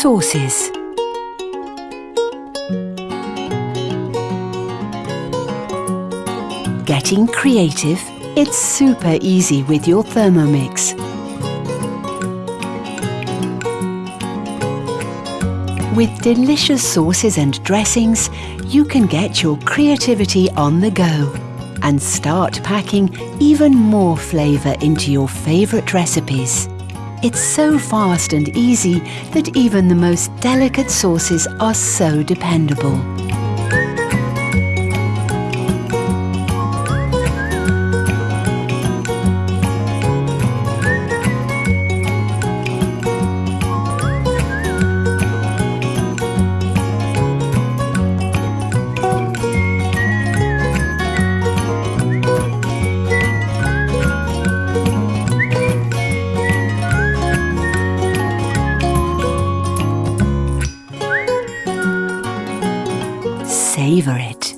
Sauces Getting creative? It's super easy with your Thermomix. With delicious sauces and dressings, you can get your creativity on the go and start packing even more flavour into your favourite recipes. It's so fast and easy that even the most delicate sauces are so dependable. Savor it.